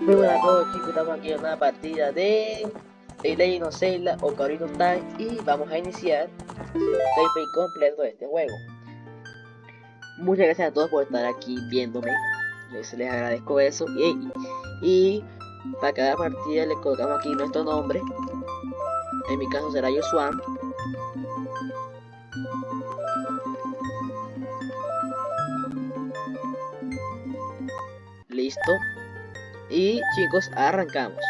Muy buenas a todos chicos, estamos aquí en una partida de The Legend of Zelda Ocarina of Time y vamos a iniciar gameplay completo de este juego. Muchas gracias a todos por estar aquí viéndome, les, les agradezco eso. Y, y para cada partida le colocamos aquí nuestro nombre, en mi caso será Joshua. Listo. Y chicos, arrancamos.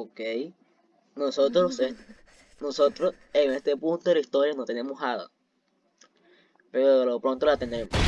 Ok. Nosotros, nosotros en este punto de la historia no tenemos hada. Pero lo pronto la tenemos.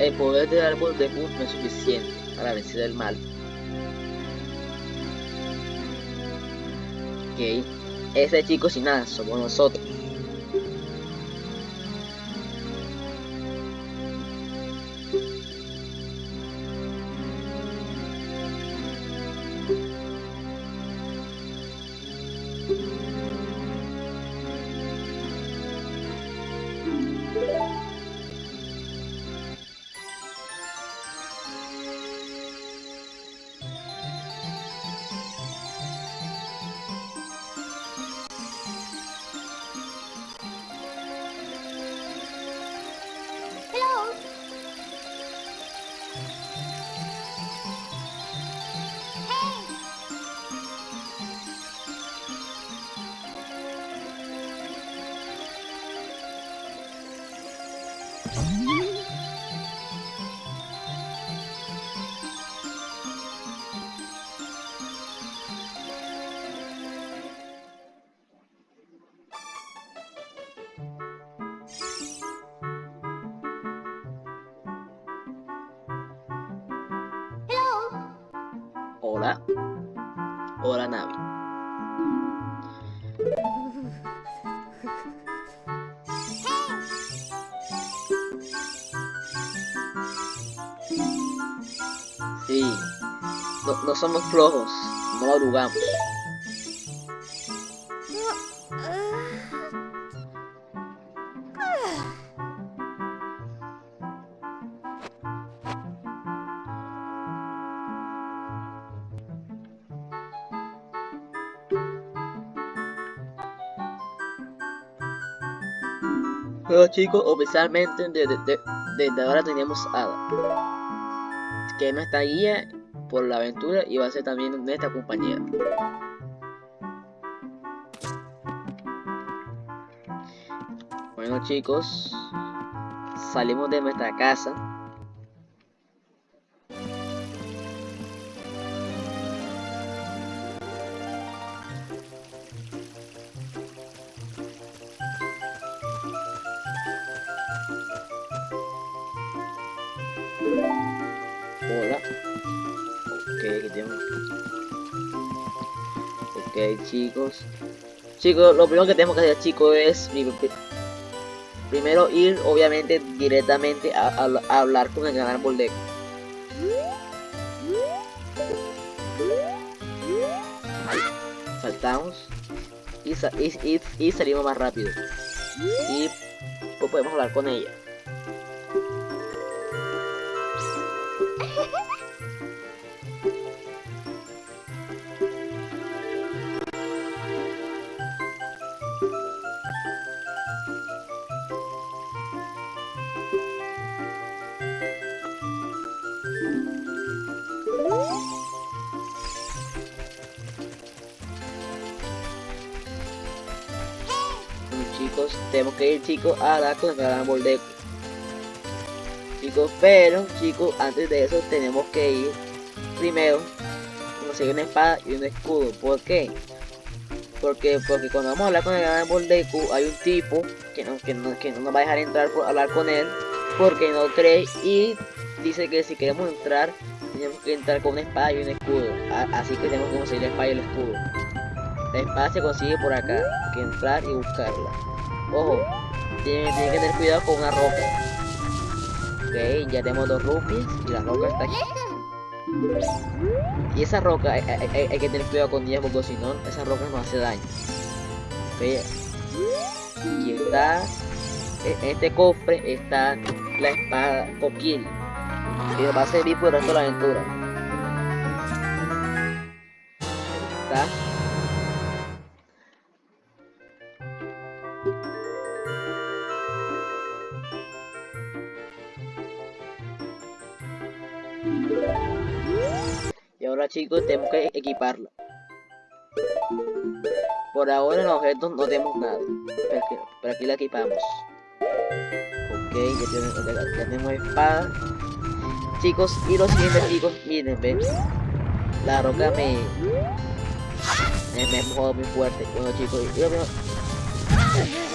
El poder del árbol de Moon no es suficiente para vencer el mal. Ok, ese chico sin nada somos nosotros. Hola. Hola, Navi. No, somos flojos, no arrugamos. Pero chicos, oficialmente desde, ahora tenemos Ada. Que es nuestra guía por la aventura y va a ser también nuestra compañera. Bueno chicos, salimos de nuestra casa Ok, chicos. Chicos, lo primero que tenemos que hacer, chicos, es primero ir, obviamente, directamente a, hablar con el gran árbol de Saltamos y, y, salimos más rápido. Y pues podemos hablar con ella. Tenemos que ir chicos a la con el árbol de chicos, pero chicos, antes de eso tenemos que ir primero conseguir una espada y un escudo, ¿por qué? Porque, porque cuando vamos a hablar con el árbol de hay un tipo que no, que, no, que no nos va a dejar entrar por hablar con él porque no cree y dice que si queremos entrar tenemos que entrar con una espada y un escudo. Así que tenemos que conseguir la espada y el escudo. La espada se consigue por acá. Hay que entrar y buscarla Ojo, tiene, que tener cuidado con una roca. Ok, ya tenemos dos rupias y la roca está aquí. Y esa roca hay, que tener cuidado con ella porque si no, esa roca nos hace daño. Ok, y está, en este cofre está la espada Kokiri. Que va a servir por el resto de la aventura. Está chicos tenemos que equiparla. Por ahora en los objetos no tenemos nada. Pero aquí, la equipamos. Ok, ya tenemos, espada. Chicos, y los siguientes chicos, miren, ven. La roca me... Me, me muy fuerte. Bueno chicos, yo,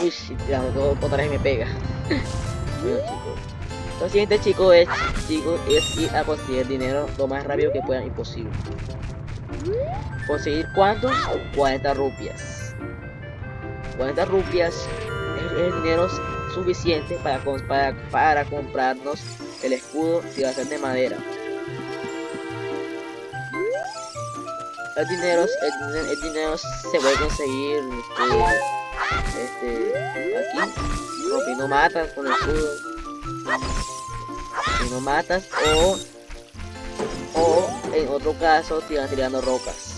Uy, ya, otra vez me pega. bueno chicos. Lo siguiente chicos es, chicos, es ir a conseguir dinero lo más rápido que puedan imposible. ¿Conseguir cuánto? 40 rupias. 40 rupias es dinero suficiente para, para, para comprarnos el escudo y va a ser de madera. El dinero, el, dinero se puede conseguir este, este aquí, rompiendo matas con el escudo si no matas o o en otro caso te van tirando rocas.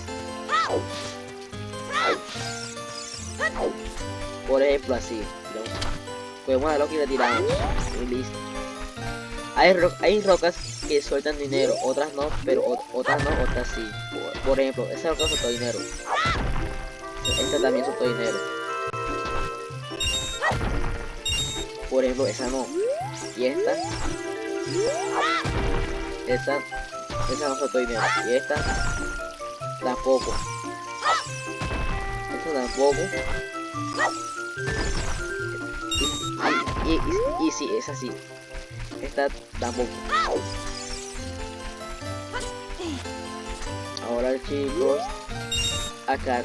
Por ejemplo así podemos ver lo que le tiramos y listo. Hay, hay rocas que sueltan dinero otras no pero otras no otras sí. Por, ejemplo esa roca soltó dinero. Esta también soltó dinero. Por ejemplo esa no y esta esta esa no soltó dinero y esta tampoco. Esta tampoco. Y, y, y, sí, es así esta tampoco. Ahora chicos acá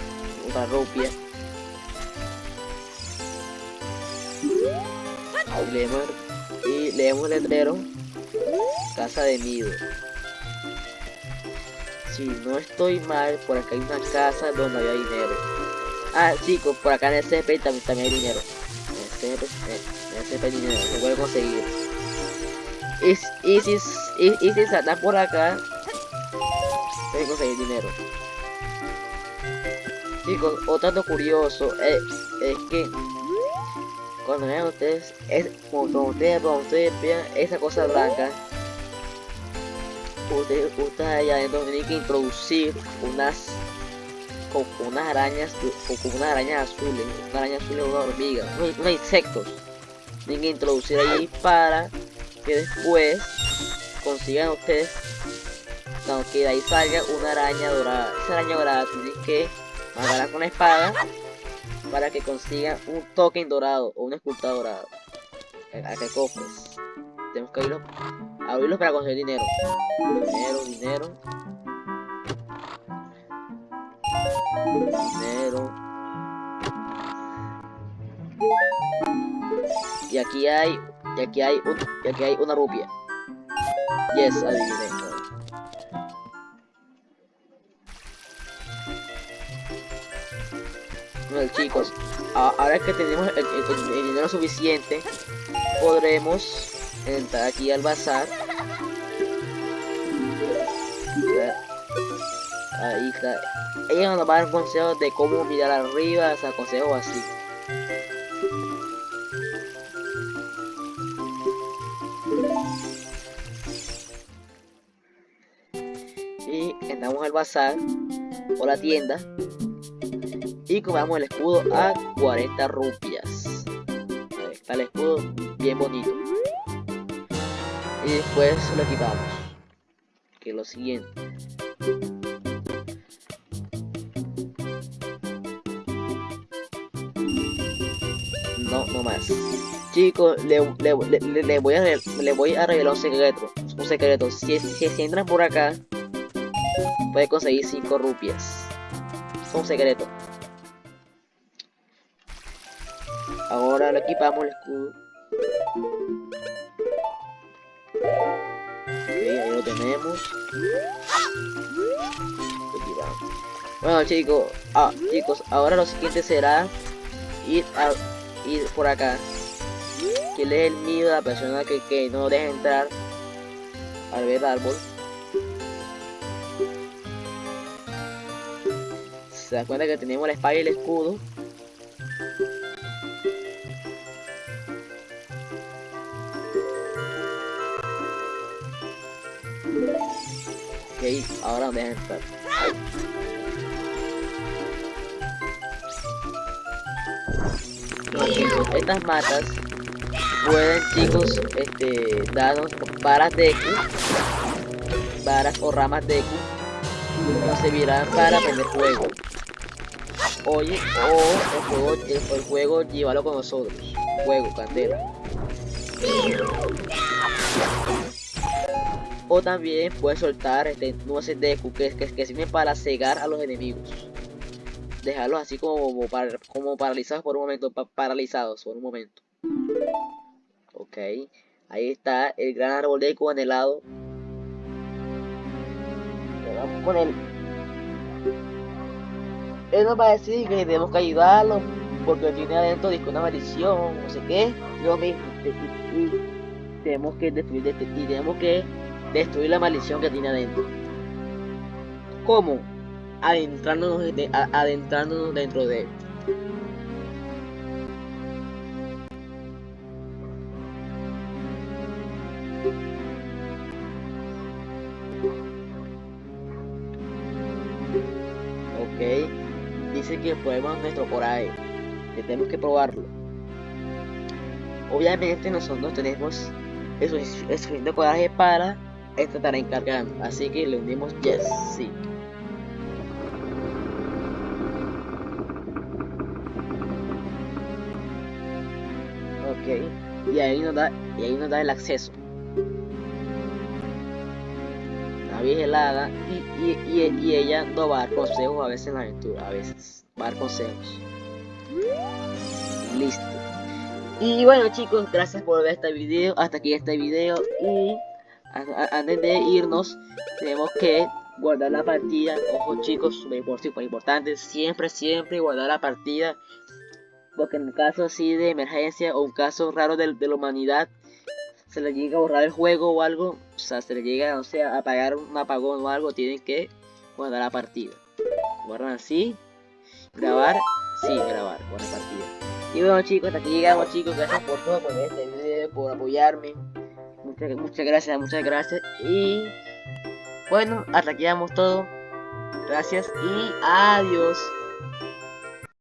una rupia. Y leemos, y leemos el letrero Casa de Nido. Si no estoy mal, por acá hay una casa donde había dinero. Ah, chicos, por acá en el CP también, también hay dinero. En el CP, en el CP hay dinero, se puede conseguir. Y, si, y, y si saltan por acá, puede conseguir dinero. Chicos, otro dato curioso es, es que cuando vean ustedes, es, cuando ustedes, cuando ustedes vean esa cosa blanca, ustedes, ustedes allá adentro tienen que introducir unas con, unas arañas con, unas arañas azules, una araña azul es una hormiga, unos, insectos. Tienen que introducir ahí para que después consigan ustedes cuando que de ahí salga una araña dorada. Esa araña dorada tienen que matarla con la espada para que consiga un token dorado o una escultura dorada. Eh, Acá hay cofres. Tenemos que irlo, abrirlos para conseguir dinero. Dinero, dinero. Dinero. Y aquí hay, y aquí hay, un, y aquí hay una rupia. Yes, adivina. Chicos, ahora que tenemos el, dinero suficiente, podremos entrar aquí al bazar. Ahí está. Ella nos va a dar consejos de cómo mirar arriba, o sea, consejos así. Y entramos al bazar o la tienda y compramos el escudo a 40 rupias. Ahí está el escudo bien bonito. Y después lo equipamos. Que es lo siguiente. No, no más. Chicos, le, voy, a, le revelar un secreto. Un secreto. Si, si, si entran por acá, puede conseguir 5 rupias. Es un secreto. Ahora le equipamos el escudo. Ok, ahí lo tenemos. Bueno chicos, ah, chicos, ahora lo siguiente será ir a ir por acá. Que le el miedo a la persona que, que no deja entrar al ver el árbol. Se da cuenta que tenemos la espada y el escudo. Ahora me dejan entrar. estas matas pueden chicos este darnos varas de Q, varas o ramas de Q, nos servirán para prender fuego. Oye, o el juego, el, el juego llévalo con nosotros. Fuego, candela. O también puedes soltar este, nueces de que, que, que sirven para cegar a los enemigos. Dejarlos así como, como paralizados por un momento. paralizados por un momento. Ok. Ahí está el gran árbol de eco anhelado. Vamos con él. Él nos va a decir que tenemos que ayudarlo porque tiene adentro una maldición, no sé qué. Yo mismo. Y, tenemos que destruir y tenemos que destruir la maldición que tiene adentro. ¿Cómo? Adentrándonos, adentrándonos dentro de él. Ok, dice que podemos nuestro coraje, tenemos que probarlo. Obviamente nosotros tenemos es suficiente coraje para esta estará encargando. Así que le unimos yes, sí. Ok. Y ahí nos da, y ahí nos da el acceso. La vieja helada y, y, y, ella no va a dar consejos a veces en la aventura, a veces va a dar consejos. Listo. Y bueno chicos, gracias por ver este video, hasta aquí este video y antes de irnos, tenemos que guardar la partida. Ojo chicos, súper importante. Siempre, siempre guardar la partida. Porque en un caso así de emergencia o un caso raro de, la humanidad, se le llega a borrar el juego o algo, o sea, se le llega, o sea, a apagar un apagón o algo, tienen que guardar la partida. Guardan así, grabar, sí, grabar, guardar partida. Y bueno chicos, hasta aquí llegamos chicos, gracias por todo, por este video, por apoyarme. Muchas, gracias, muchas gracias. Y bueno, hasta aquí damos todo. Gracias y adiós.